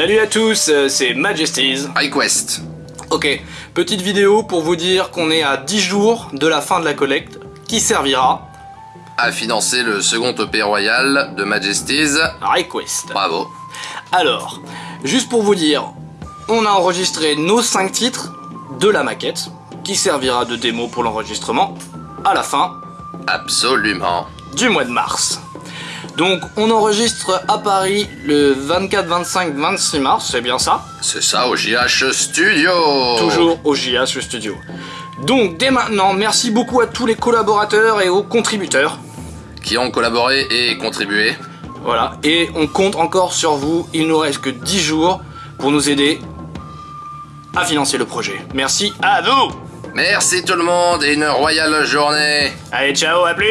Salut à tous, euh, c'est Majesties. Request. Ok, petite vidéo pour vous dire qu'on est à 10 jours de la fin de la collecte, qui servira À financer le second OP royal de Majesties. Request. Bravo. Alors, juste pour vous dire, on a enregistré nos 5 titres de la maquette, qui servira de démo pour l'enregistrement à la fin Absolument. du mois de mars. Donc on enregistre à Paris le 24, 25, 26 mars, c'est bien ça? C'est ça au JH Studio. Toujours au JH Studio. Donc dès maintenant, merci beaucoup à tous les collaborateurs et aux contributeurs. Qui ont collaboré et contribué. Voilà, et on compte encore sur vous, il nous reste que 10 jours pour nous aider à financer le projet. Merci à vous Merci tout le monde et une royale journée. Allez, ciao, à plus